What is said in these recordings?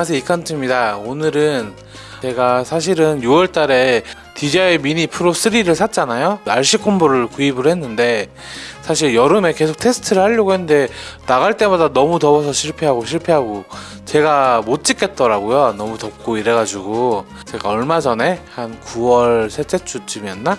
안녕하세요 이칸트입니다. 오늘은 제가 사실은 6월달에 DJI 미니 프로 3를 샀잖아요. RC 콤보를 구입을 했는데 사실 여름에 계속 테스트를 하려고 했는데 나갈 때마다 너무 더워서 실패하고 실패하고 제가 못 찍겠더라고요. 너무 덥고 이래가지고. 제가 얼마 전에 한 9월 셋째 주쯤이었나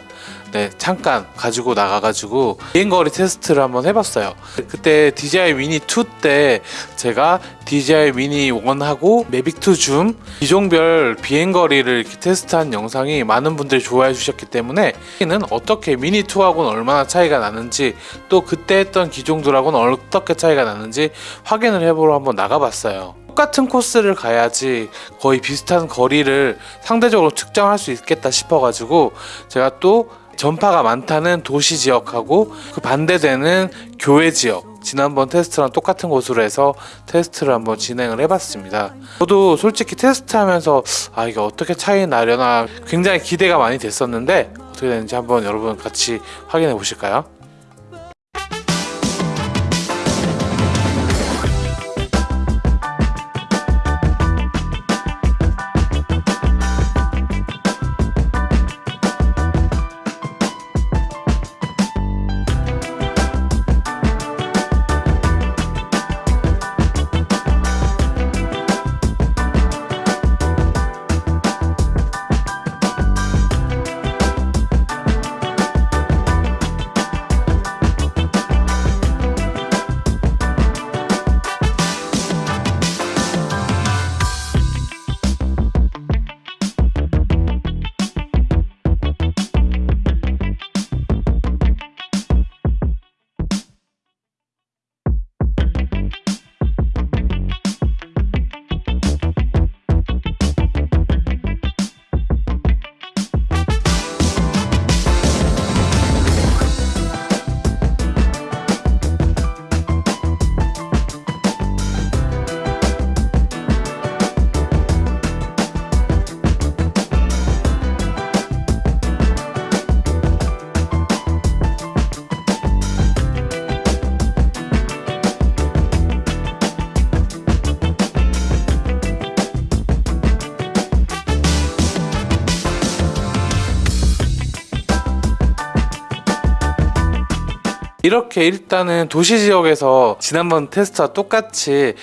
네 잠깐 가지고 나가가지고 비행거리 테스트를 한번 해봤어요. 그때 DJI 미니 2 때 제가 DJI 미니 1하고 매빅 2 줌 기종별 비행거리를 이렇게 테스트한 영상이 많은 분들이 좋아해 주셨기 때문에 는 어떻게 미니 2하고는 얼마나 차이가 나는지 또 그때 했던 기종들하고는 어떻게 차이가 나는지 확인을 해보러 한번 나가봤어요. 똑같은 코스를 가야지 거의 비슷한 거리를 상대적으로 측정할 수 있겠다 싶어가지고 제가 또 전파가 많다는 도시 지역하고 그 반대되는 교외 지역 지난번 테스트랑 똑같은 곳으로 해서 테스트를 한번 진행을 해봤습니다. 저도 솔직히 테스트하면서 아 이게 어떻게 차이 나려나 굉장히 기대가 많이 됐었는데 어떻게 되는지 한번 여러분 같이 확인해 보실까요? 이렇게 일단은 도시 지역에서 지난번 테스트와 똑같이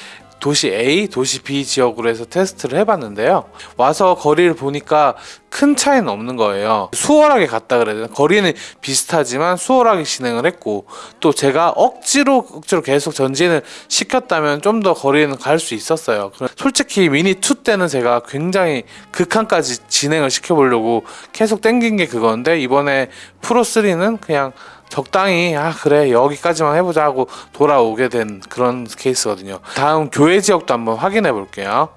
도시 A, 도시 B 지역으로 해서 테스트를 해봤는데요. 와서 거리를 보니까 큰 차이는 없는 거예요. 수월하게 갔다 그래야 되나? 거리는 비슷하지만 수월하게 진행을 했고 또 제가 억지로 억지로 계속 전진을 시켰다면 좀 더 거리는 갈 수 있었어요. 솔직히 미니 2 때는 제가 굉장히 극한까지 진행을 시켜보려고 계속 땡긴 게 그건데 이번에 프로 3는 그냥 적당히 아 그래 여기까지만 해보자 하고 돌아오게 된 그런 케이스거든요. 다음 교외 지역도 한번 확인해 볼게요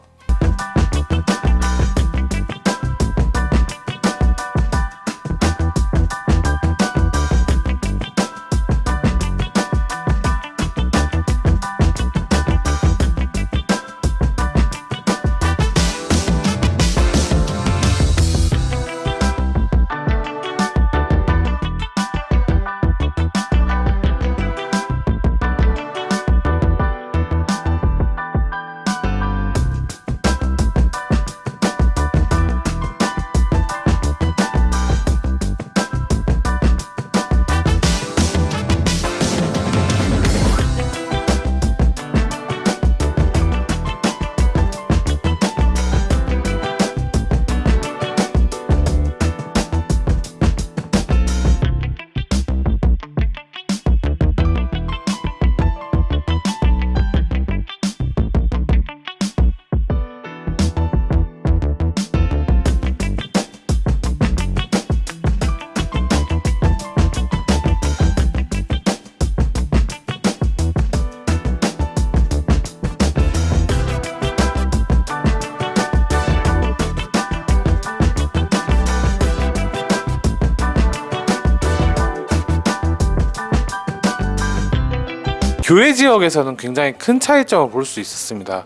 교외 지역에서는 굉장히 큰 차이점을 볼 수 있었습니다.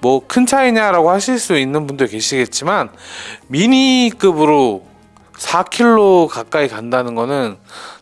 뭐 큰 차이냐라고 하실 수 있는 분들 계시겠지만 미니급으로 4km 가까이 간다는 거는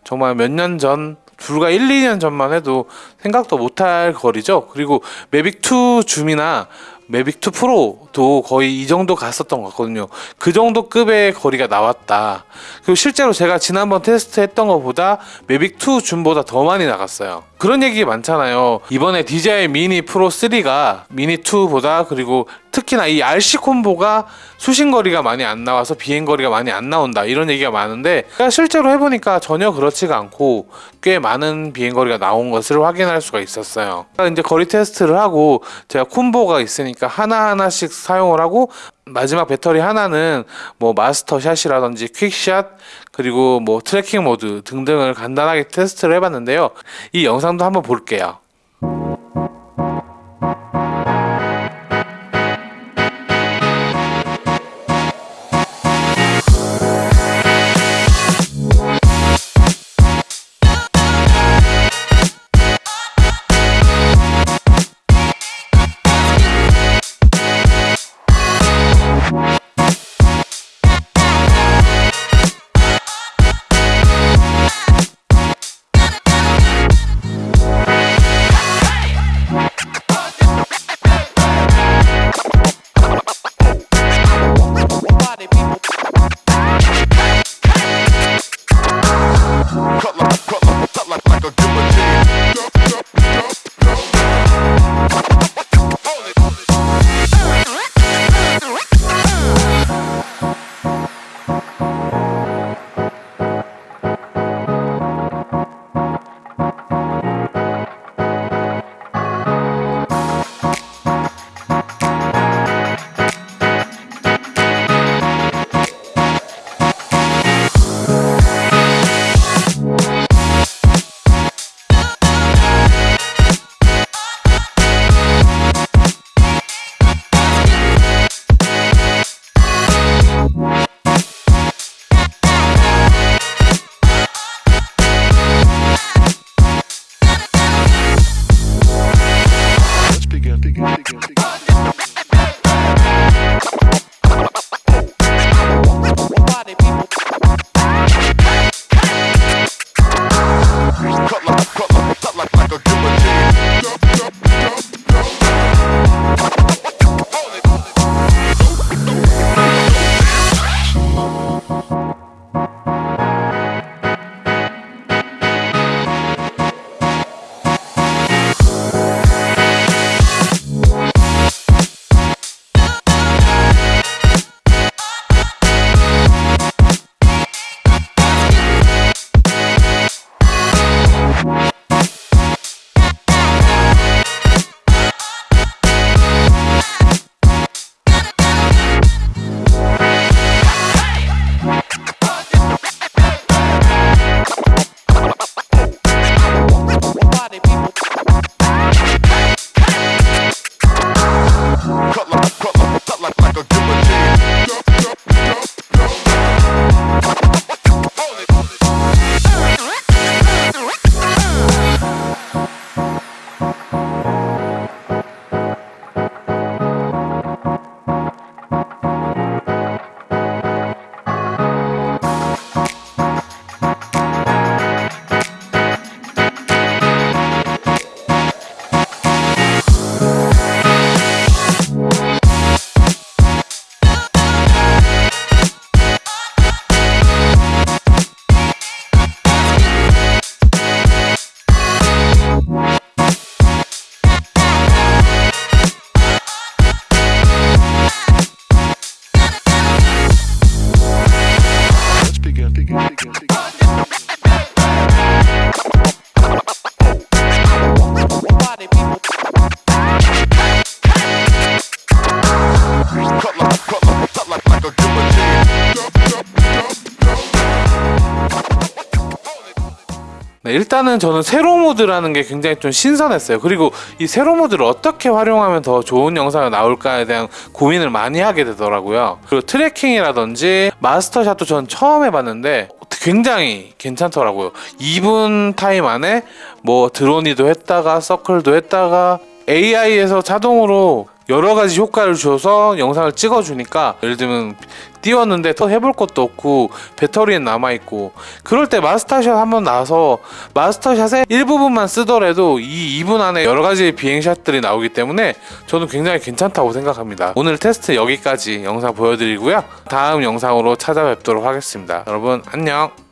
정말 몇 년 전 불과 1, 2년 전만 해도 생각도 못할 거리죠. 그리고 매빅2 줌이나 매빅 2 프로도 거의 이 정도 갔었던 것 같거든요. 그 정도 급의 거리가 나왔다. 그리고 실제로 제가 지난번 테스트했던 것보다 매빅 2 줌보다 더 많이 나갔어요. 그런 얘기 많잖아요. 이번에 DJI 미니 프로 3가 미니 2보다 그리고 특히나 이 RC 콤보가 수신 거리가 많이 안 나와서 비행 거리가 많이 안 나온다 이런 얘기가 많은데 실제로 해보니까 전혀 그렇지가 않고 꽤 많은 비행 거리가 나온 것을 확인할 수가 있었어요. 이제 거리 테스트를 하고 제가 콤보가 있으니까 하나 하나씩 사용을 하고 마지막 배터리 하나는 뭐 master shot이라든지 quick shot 그리고 뭐 tracking 모드 등등을 간단하게 테스트를 해봤는데요. 이 영상도 한번 볼게요. 일단은 저는 세로 모드라는 게 굉장히 좀 신선했어요. 그리고 이 세로 모드를 어떻게 활용하면 더 좋은 영상이 나올까에 대한 고민을 많이 하게 되더라고요. 그리고 tracking이라든지 master shot도 전 처음 해봤는데 굉장히 괜찮더라고요. 2분 타임 안에 뭐 dronie도 했다가 circle도 했다가 AI에서 자동으로 여러 가지 효과를 줘서 영상을 찍어 주니까 예를 들면 띄웠는데 더 해볼 것도 없고 배터리는 남아있고 그럴 때 마스터샷 한번 나와서 마스터샷의 일부분만 쓰더라도 이 2분 안에 여러 가지 비행샷들이 나오기 때문에 저는 굉장히 괜찮다고 생각합니다. 오늘 테스트 여기까지 영상 보여드리고요. 다음 영상으로 찾아뵙도록 하겠습니다. 여러분 안녕